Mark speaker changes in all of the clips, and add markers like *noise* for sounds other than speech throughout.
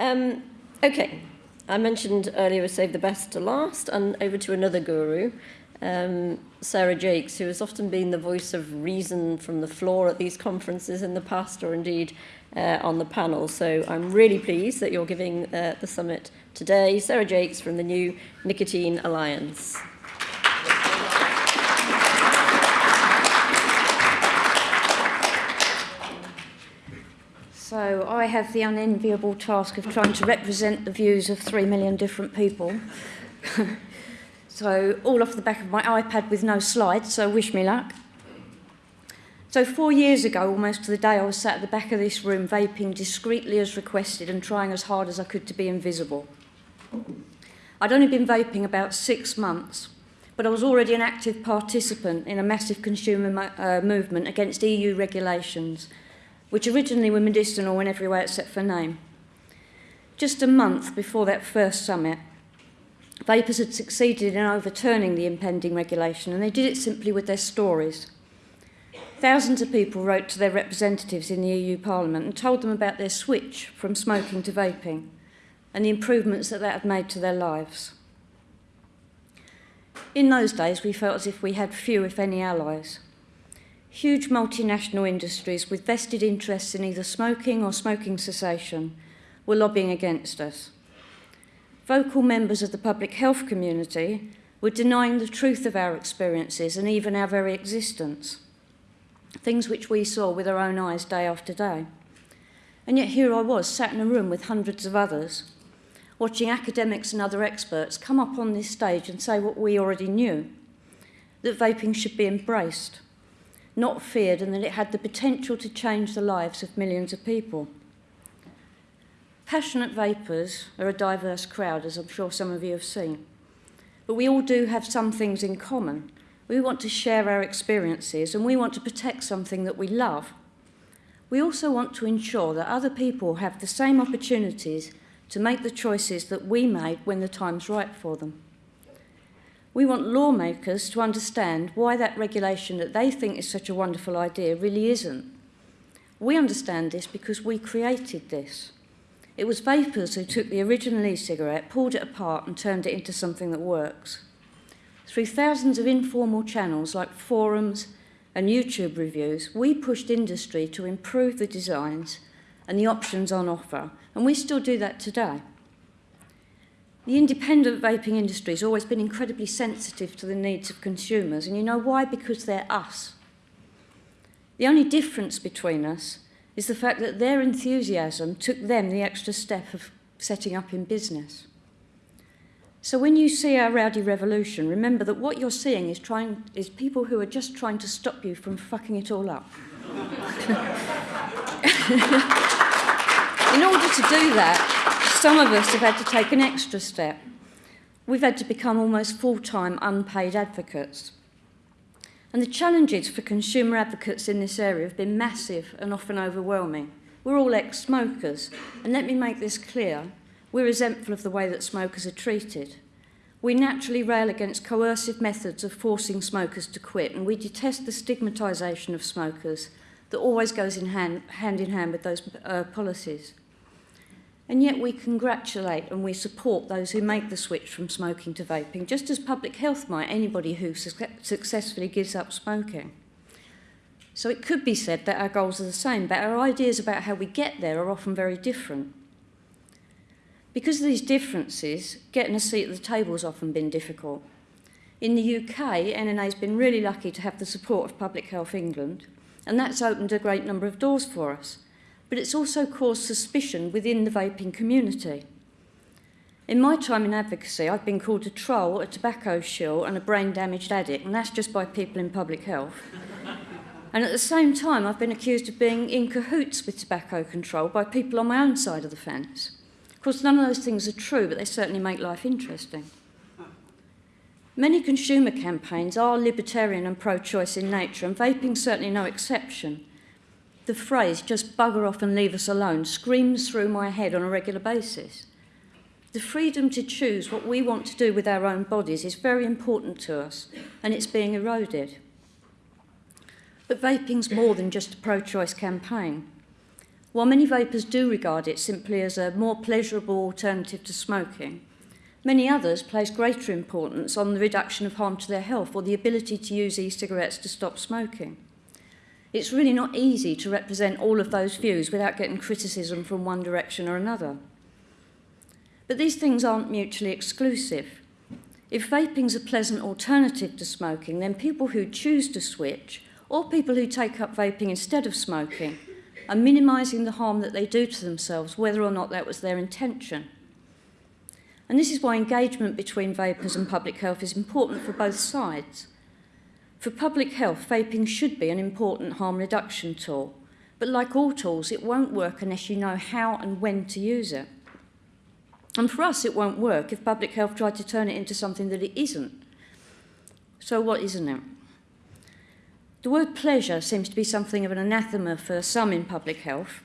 Speaker 1: Um, okay, I mentioned earlier we save the best to last, and over to another guru, um, Sarah Jakes, who has often been the voice of reason from the floor at these conferences in the past, or indeed uh, on the panel. So I'm really pleased that you're giving uh, the summit today. Sarah Jakes from the new Nicotine Alliance.
Speaker 2: So I have the unenviable task of trying to represent the views of three million different people. *laughs* so all off the back of my iPad with no slides, so wish me luck. So four years ago, almost to the day, I was sat at the back of this room vaping discreetly as requested and trying as hard as I could to be invisible. I'd only been vaping about six months, but I was already an active participant in a massive consumer uh, movement against EU regulations – which originally were medicinal in every way except for name. Just a month before that first summit, Vapers had succeeded in overturning the impending regulation, and they did it simply with their stories. Thousands of people wrote to their representatives in the EU Parliament and told them about their switch from smoking to vaping and the improvements that that had made to their lives. In those days, we felt as if we had few, if any, allies. Huge multinational industries with vested interests in either smoking or smoking cessation were lobbying against us. Vocal members of the public health community were denying the truth of our experiences and even our very existence, things which we saw with our own eyes day after day. And yet here I was, sat in a room with hundreds of others, watching academics and other experts come up on this stage and say what we already knew, that vaping should be embraced, not feared, and that it had the potential to change the lives of millions of people. Passionate vapers are a diverse crowd, as I'm sure some of you have seen. But we all do have some things in common. We want to share our experiences and we want to protect something that we love. We also want to ensure that other people have the same opportunities to make the choices that we made when the time's right for them. We want lawmakers to understand why that regulation that they think is such a wonderful idea really isn't. We understand this because we created this. It was vapers who took the original e-cigarette, pulled it apart and turned it into something that works. Through thousands of informal channels like forums and YouTube reviews, we pushed industry to improve the designs and the options on offer, and we still do that today. The independent vaping industry has always been incredibly sensitive to the needs of consumers, and you know why? Because they're us. The only difference between us is the fact that their enthusiasm took them the extra step of setting up in business. So when you see our rowdy revolution, remember that what you're seeing is, trying, is people who are just trying to stop you from fucking it all up. *laughs* in order to do that, some of us have had to take an extra step. We've had to become almost full-time unpaid advocates. And the challenges for consumer advocates in this area have been massive and often overwhelming. We're all ex-smokers, and let me make this clear, we're resentful of the way that smokers are treated. We naturally rail against coercive methods of forcing smokers to quit, and we detest the stigmatisation of smokers that always goes in hand, hand in hand with those uh, policies. And yet we congratulate and we support those who make the switch from smoking to vaping, just as public health might anybody who su successfully gives up smoking. So it could be said that our goals are the same, but our ideas about how we get there are often very different. Because of these differences, getting a seat at the table has often been difficult. In the UK, NNA has been really lucky to have the support of Public Health England, and that's opened a great number of doors for us but it's also caused suspicion within the vaping community. In my time in advocacy, I've been called a troll, a tobacco shill and a brain-damaged addict, and that's just by people in public health. *laughs* and at the same time, I've been accused of being in cahoots with tobacco control by people on my own side of the fence. Of course, none of those things are true, but they certainly make life interesting. Many consumer campaigns are libertarian and pro-choice in nature, and vaping certainly no exception the phrase, just bugger off and leave us alone, screams through my head on a regular basis. The freedom to choose what we want to do with our own bodies is very important to us, and it's being eroded. But vaping's more than just a pro-choice campaign. While many vapers do regard it simply as a more pleasurable alternative to smoking, many others place greater importance on the reduction of harm to their health or the ability to use e-cigarettes to stop smoking. It's really not easy to represent all of those views without getting criticism from one direction or another. But these things aren't mutually exclusive. If vaping's a pleasant alternative to smoking, then people who choose to switch, or people who take up vaping instead of smoking, are minimising the harm that they do to themselves, whether or not that was their intention. And this is why engagement between vapers and public health is important for both sides. For public health, vaping should be an important harm reduction tool, but like all tools, it won't work unless you know how and when to use it. And for us, it won't work if public health tried to turn it into something that it isn't. So what isn't it? The word pleasure seems to be something of an anathema for some in public health.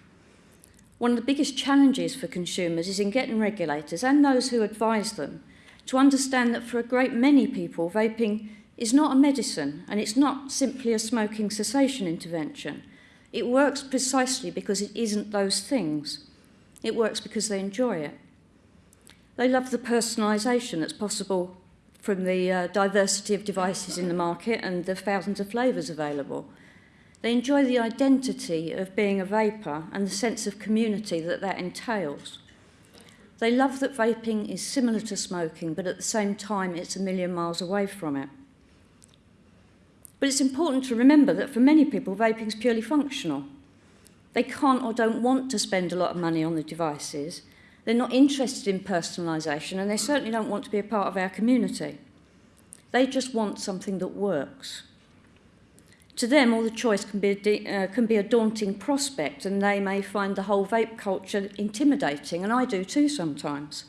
Speaker 2: One of the biggest challenges for consumers is in getting regulators and those who advise them to understand that for a great many people, vaping is not a medicine and it's not simply a smoking cessation intervention. It works precisely because it isn't those things. It works because they enjoy it. They love the personalisation that's possible from the uh, diversity of devices in the market and the thousands of flavours available. They enjoy the identity of being a vaper and the sense of community that that entails. They love that vaping is similar to smoking, but at the same time it's a million miles away from it. But it's important to remember that for many people, vaping is purely functional. They can't or don't want to spend a lot of money on the devices, They're not interested in personalisation and they certainly don't want to be a part of our community. They just want something that works. To them, all the choice can be, a, uh, can be a daunting prospect and they may find the whole vape culture intimidating, and I do too sometimes.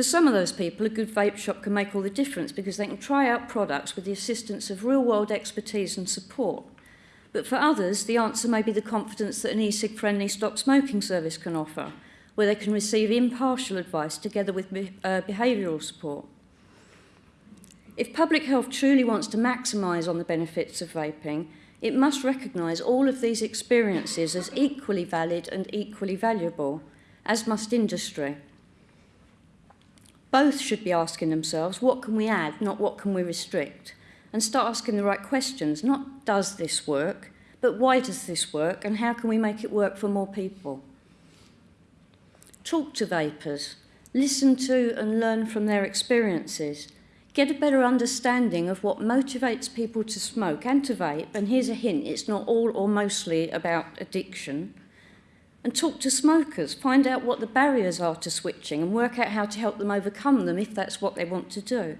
Speaker 2: For some of those people, a good vape shop can make all the difference because they can try out products with the assistance of real-world expertise and support. But for others, the answer may be the confidence that an e-cig-friendly stop smoking service can offer – where they can receive impartial advice together with uh, behavioural support. If public health truly wants to maximise on the benefits of vaping, it must recognise all of these experiences as equally valid and equally valuable, as must industry. Both should be asking themselves, what can we add, not what can we restrict? And start asking the right questions, not does this work, but why does this work and how can we make it work for more people? Talk to vapers, listen to and learn from their experiences. Get a better understanding of what motivates people to smoke and to vape. And here's a hint, it's not all or mostly about addiction. And talk to smokers, find out what the barriers are to switching and work out how to help them overcome them if that's what they want to do.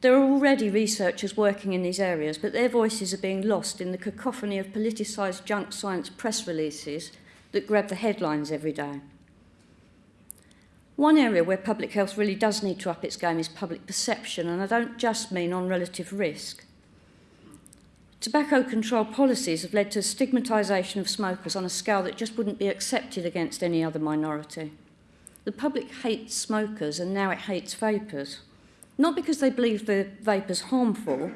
Speaker 2: There are already researchers working in these areas, but their voices are being lost in the cacophony of politicised junk science press releases that grab the headlines every day. One area where public health really does need to up its game is public perception, and I don't just mean on relative risk. Tobacco control policies have led to stigmatisation of smokers on a scale that just wouldn't be accepted against any other minority. The public hates smokers and now it hates vapers. Not because they believe the vapors harmful,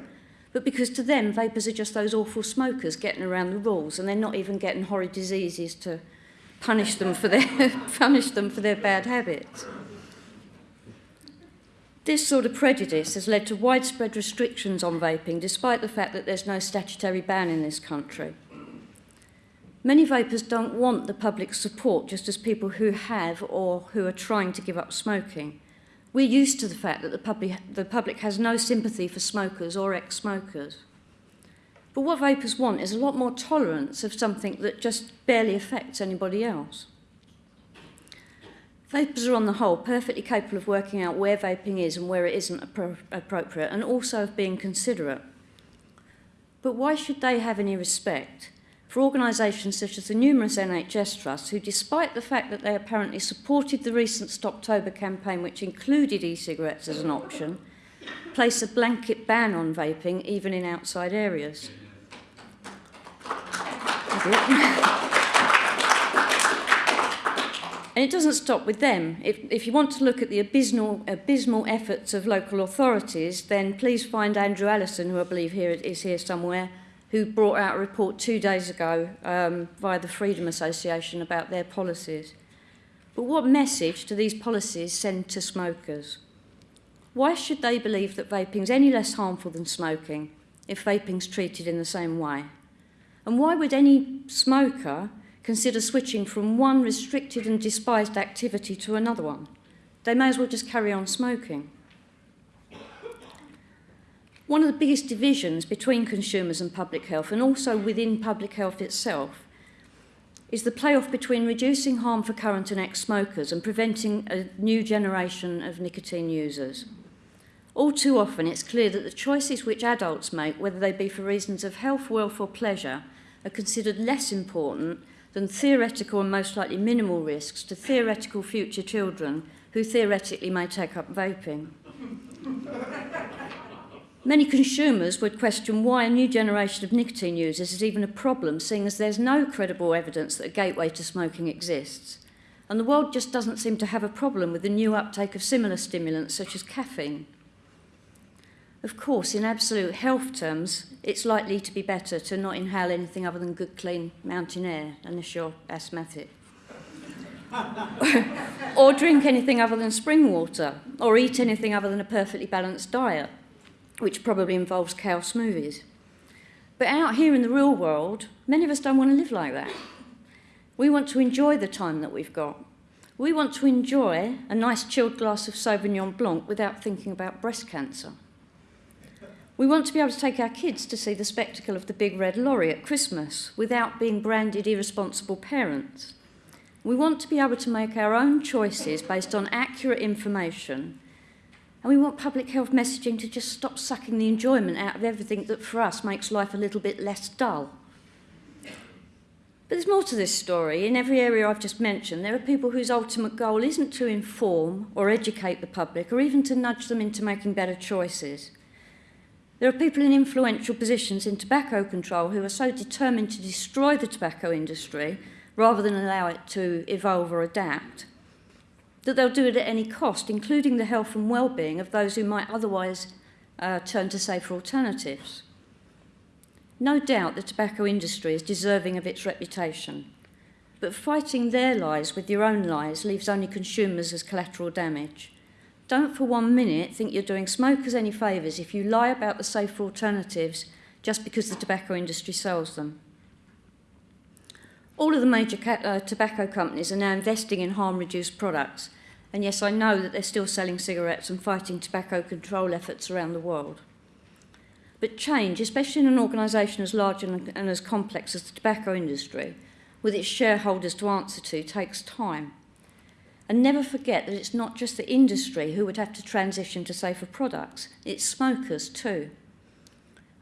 Speaker 2: but because to them, vapers are just those awful smokers getting around the rules, and they're not even getting horrid diseases to punish them for their, *laughs* punish them for their bad habits. This sort of prejudice has led to widespread restrictions on vaping, despite the fact that there's no statutory ban in this country. Many vapers don't want the public support, just as people who have or who are trying to give up smoking. We're used to the fact that the public, the public has no sympathy for smokers or ex-smokers. But what vapers want is a lot more tolerance of something that just barely affects anybody else. Vapers are on the whole perfectly capable of working out where vaping is and where it isn't appro appropriate and also of being considerate. But why should they have any respect for organisations such as the numerous NHS trusts who, despite the fact that they apparently supported the recent Stoptober campaign, which included e-cigarettes as an option, place a blanket ban on vaping even in outside areas. *laughs* And it doesn't stop with them. If, if you want to look at the abysmal, abysmal efforts of local authorities, then please find Andrew Allison, who I believe here is here somewhere, who brought out a report two days ago um, via the Freedom Association about their policies. But what message do these policies send to smokers? Why should they believe that vaping is any less harmful than smoking if vaping's treated in the same way? And why would any smoker consider switching from one restricted and despised activity to another one? They may as well just carry on smoking. One of the biggest divisions between consumers and public health, and also within public health itself, is the playoff between reducing harm for current and ex-smokers and preventing a new generation of nicotine users. All too often it's clear that the choices which adults make, whether they be for reasons of health, wealth or pleasure, are considered less important than theoretical and most likely minimal risks to theoretical future children who theoretically may take up vaping. Many consumers would question why a new generation of nicotine users is even a problem, seeing as there's no credible evidence that a gateway to smoking exists. And the world just doesn't seem to have a problem with the new uptake of similar stimulants such as caffeine. Of course, in absolute health terms, it's likely to be better to not inhale anything other than good, clean mountain air, unless you're asthmatic. *laughs* or drink anything other than spring water, or eat anything other than a perfectly balanced diet which probably involves cow smoothies. But out here in the real world, many of us don't want to live like that. We want to enjoy the time that we've got. We want to enjoy a nice chilled glass of Sauvignon Blanc without thinking about breast cancer. We want to be able to take our kids to see the spectacle of the big red lorry at Christmas without being branded irresponsible parents. We want to be able to make our own choices based on accurate information and we want public health messaging to just stop sucking the enjoyment out of everything that for us makes life a little bit less dull. But there's more to this story. In every area I've just mentioned, there are people whose ultimate goal isn't to inform or educate the public or even to nudge them into making better choices. There are people in influential positions in tobacco control who are so determined to destroy the tobacco industry rather than allow it to evolve or adapt that they'll do it at any cost, including the health and well-being of those who might otherwise uh, turn to safer alternatives. No doubt the tobacco industry is deserving of its reputation, but fighting their lies with your own lies leaves only consumers as collateral damage. Don't for one minute think you're doing smokers any favours if you lie about the safer alternatives just because the tobacco industry sells them. All of the major uh, tobacco companies are now investing in harm-reduced products, And yes, I know that they're still selling cigarettes and fighting tobacco control efforts around the world. But change, especially in an organisation as large and, and as complex as the tobacco industry, with its shareholders to answer to, takes time. And never forget that it's not just the industry who would have to transition to safer products, it's smokers too.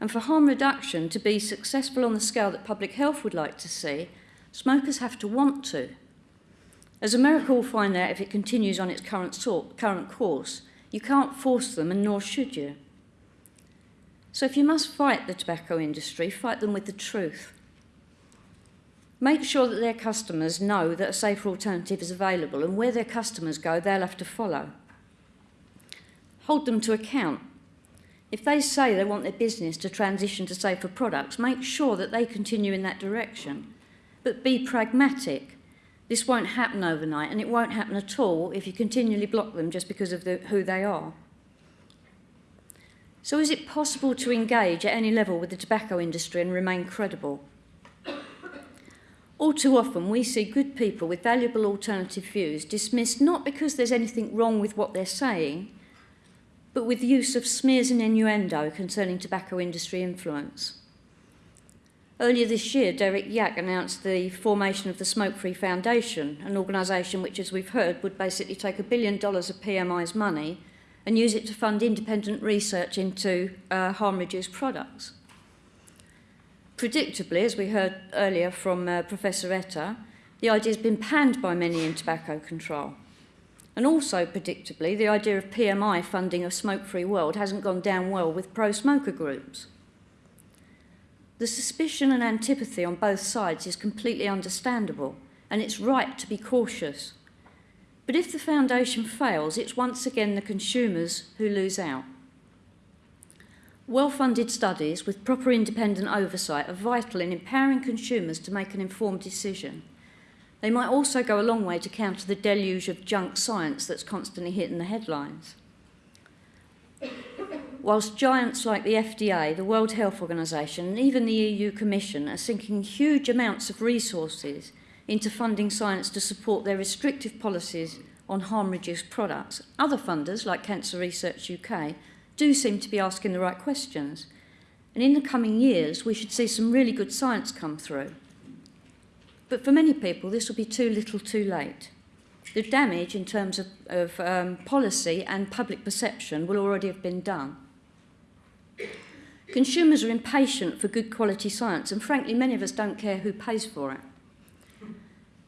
Speaker 2: And for harm reduction to be successful on the scale that public health would like to see, smokers have to want to. As America will find out if it continues on its current, sort, current course, you can't force them and nor should you. So if you must fight the tobacco industry, fight them with the truth. Make sure that their customers know that a safer alternative is available and where their customers go, they'll have to follow. Hold them to account. If they say they want their business to transition to safer products, make sure that they continue in that direction. But be pragmatic This won't happen overnight, and it won't happen at all if you continually block them just because of the, who they are. So is it possible to engage at any level with the tobacco industry and remain credible? All too often we see good people with valuable alternative views dismissed not because there's anything wrong with what they're saying, but with the use of smears and innuendo concerning tobacco industry influence. Earlier this year, Derek Yach announced the formation of the Smoke Free Foundation, an organisation which, as we've heard, would basically take a billion dollars of PMI's money and use it to fund independent research into uh, harm-reduced products. Predictably, as we heard earlier from uh, Professor Etta, the idea has been panned by many in tobacco control. And also, predictably, the idea of PMI funding a smoke-free world hasn't gone down well with pro-smoker groups. The suspicion and antipathy on both sides is completely understandable, and it's right to be cautious. But if the foundation fails, it's once again the consumers who lose out. Well-funded studies with proper independent oversight are vital in empowering consumers to make an informed decision. They might also go a long way to counter the deluge of junk science that's constantly hitting the headlines. Whilst giants like the FDA, the World Health Organization, and even the EU Commission are sinking huge amounts of resources into funding science to support their restrictive policies on harm-reduced products, other funders, like Cancer Research UK, do seem to be asking the right questions. And in the coming years, we should see some really good science come through. But for many people, this will be too little too late. The damage in terms of, of um, policy and public perception will already have been done. Consumers are impatient for good quality science, and frankly, many of us don't care who pays for it.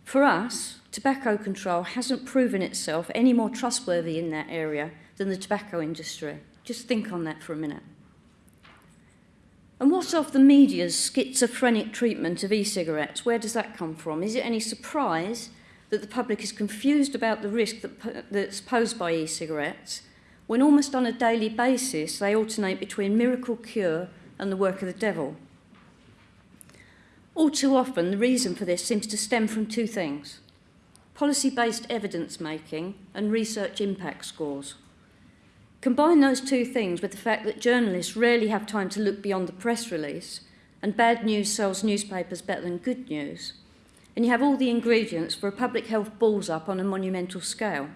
Speaker 2: For us, tobacco control hasn't proven itself any more trustworthy in that area than the tobacco industry. Just think on that for a minute. And what's of the media's schizophrenic treatment of e-cigarettes? Where does that come from? Is it any surprise that the public is confused about the risk that, that's posed by e-cigarettes when almost on a daily basis they alternate between miracle cure and the work of the devil? All too often, the reason for this seems to stem from two things policy based evidence making and research impact scores. Combine those two things with the fact that journalists rarely have time to look beyond the press release, and bad news sells newspapers better than good news, and you have all the ingredients for a public health balls up on a monumental scale.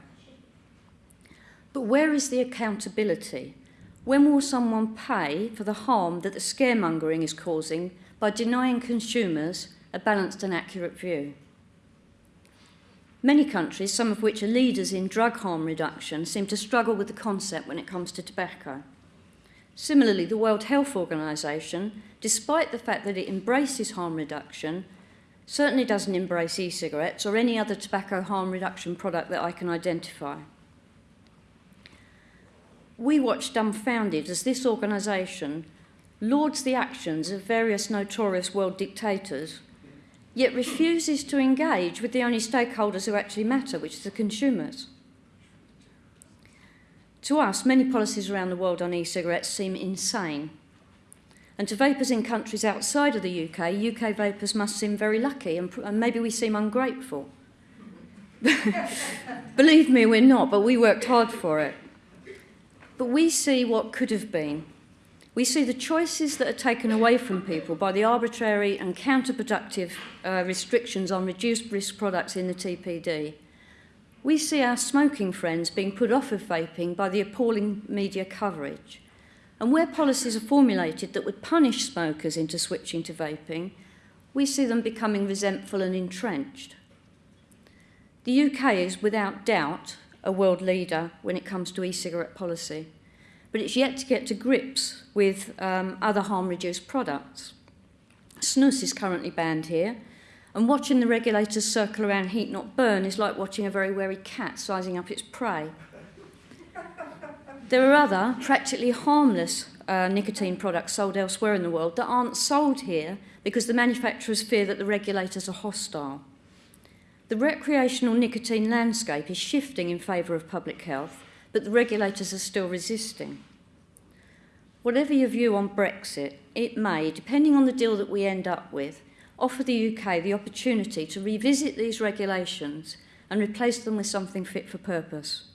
Speaker 2: But where is the accountability? When will someone pay for the harm that the scaremongering is causing by denying consumers a balanced and accurate view? Many countries, some of which are leaders in drug harm reduction, seem to struggle with the concept when it comes to tobacco. Similarly, the World Health Organization, despite the fact that it embraces harm reduction, certainly doesn't embrace e-cigarettes or any other tobacco harm reduction product that I can identify. We watch dumbfounded as this organisation lauds the actions of various notorious world dictators yet refuses to engage with the only stakeholders who actually matter, which is the consumers. To us, many policies around the world on e-cigarettes seem insane. And to vapers in countries outside of the UK, UK vapers must seem very lucky and, and maybe we seem ungrateful. *laughs* Believe me, we're not, but we worked hard for it. But we see what could have been we see the choices that are taken away from people by the arbitrary and counterproductive uh, restrictions on reduced risk products in the TPD. We see our smoking friends being put off of vaping by the appalling media coverage. And where policies are formulated that would punish smokers into switching to vaping, we see them becoming resentful and entrenched. The UK is without doubt a world leader when it comes to e-cigarette policy but it's yet to get to grips with um, other harm-reduced products. Snus is currently banned here, and watching the regulators circle around heat not burn is like watching a very wary cat sizing up its prey. There are other, practically harmless uh, nicotine products sold elsewhere in the world that aren't sold here because the manufacturers fear that the regulators are hostile. The recreational nicotine landscape is shifting in favour of public health, but the regulators are still resisting. Whatever your view on Brexit, it may, depending on the deal that we end up with, offer the UK the opportunity to revisit these regulations and replace them with something fit for purpose.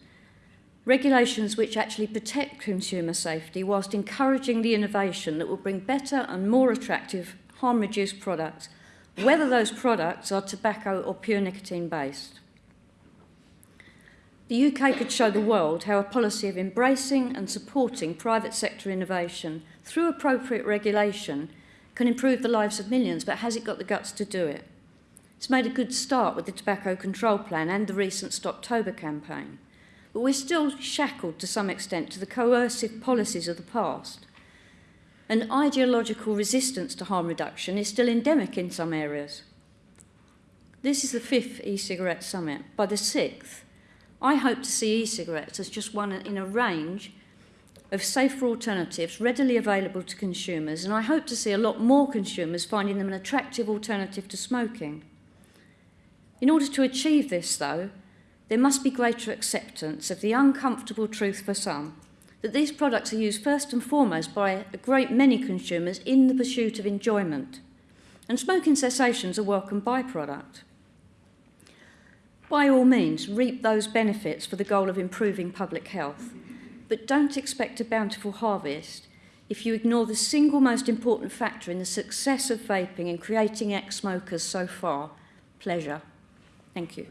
Speaker 2: Regulations which actually protect consumer safety whilst encouraging the innovation that will bring better and more attractive harm-reduced products, whether those products are tobacco or pure nicotine based. The UK could show the world how a policy of embracing and supporting private sector innovation through appropriate regulation can improve the lives of millions, but has it got the guts to do it? It's made a good start with the Tobacco Control Plan and the recent Stoptober campaign, but we're still shackled to some extent to the coercive policies of the past. And ideological resistance to harm reduction is still endemic in some areas. This is the fifth e-cigarette summit. By the sixth, I hope to see e-cigarettes as just one in a range of safer alternatives readily available to consumers, and I hope to see a lot more consumers finding them an attractive alternative to smoking. In order to achieve this, though, there must be greater acceptance of the uncomfortable truth for some that these products are used first and foremost by a great many consumers in the pursuit of enjoyment. And smoking cessation is a welcome byproduct. By all means, reap those benefits for the goal of improving public health, but don't expect a bountiful harvest if you ignore the single most important factor in the success of vaping and creating ex-smokers so far, pleasure. Thank you.